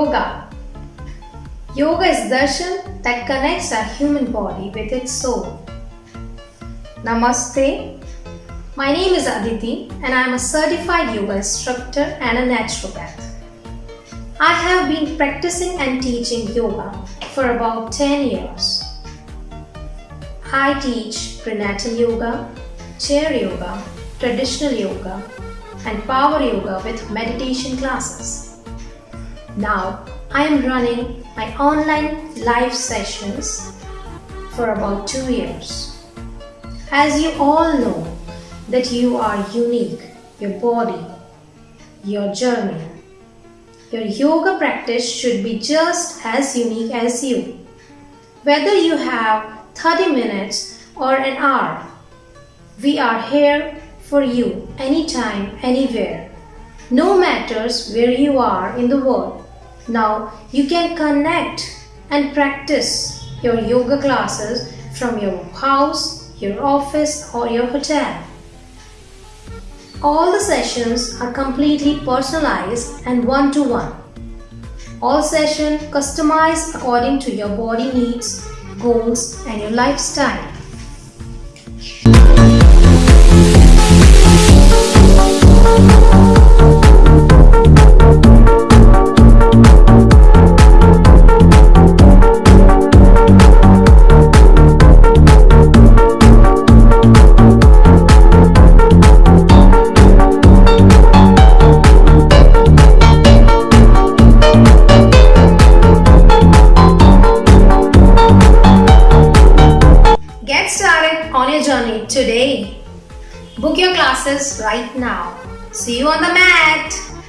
Yoga. Yoga is darshan that connects our human body with its soul. Namaste. My name is Aditi and I am a certified yoga instructor and a naturopath. I have been practicing and teaching yoga for about 10 years. I teach prenatal yoga, chair yoga, traditional yoga, and power yoga with meditation classes. Now I am running my online live sessions for about two years. As you all know that you are unique, your body, your journey. Your yoga practice should be just as unique as you. Whether you have 30 minutes or an hour, we are here for you anytime, anywhere. No matters where you are in the world. Now you can connect and practice your yoga classes from your house, your office or your hotel. All the sessions are completely personalized and one-to-one. All sessions customized according to your body needs, goals and your lifestyle. Today. Book your classes right now. See you on the mat.